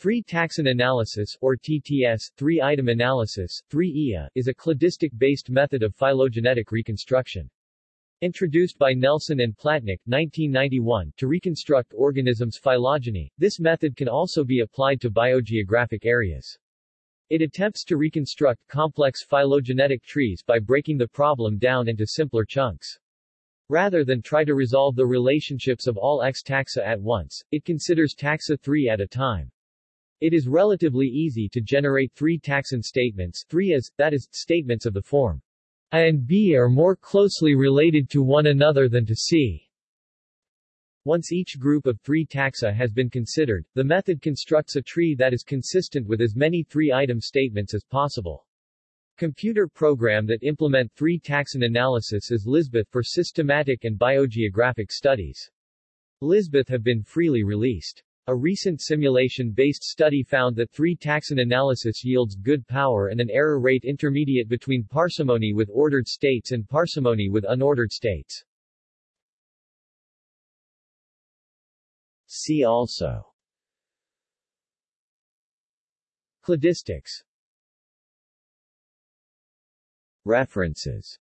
Three taxon analysis, or TTS, three-item analysis, 3-IA, is a cladistic-based method of phylogenetic reconstruction. Introduced by Nelson and Platnick 1991, to reconstruct organisms' phylogeny, this method can also be applied to biogeographic areas. It attempts to reconstruct complex phylogenetic trees by breaking the problem down into simpler chunks. Rather than try to resolve the relationships of all X taxa at once, it considers taxa 3 at a time. It is relatively easy to generate three taxon statements 3 as, that is, statements of the form A and B are more closely related to one another than to C. Once each group of three taxa has been considered, the method constructs a tree that is consistent with as many three-item statements as possible. Computer program that implement three taxon analysis is Lisbeth for systematic and biogeographic studies. Lisbeth have been freely released. A recent simulation-based study found that three taxon analysis yields good power and an error rate intermediate between parsimony with ordered states and parsimony with unordered states. See also. Cladistics. References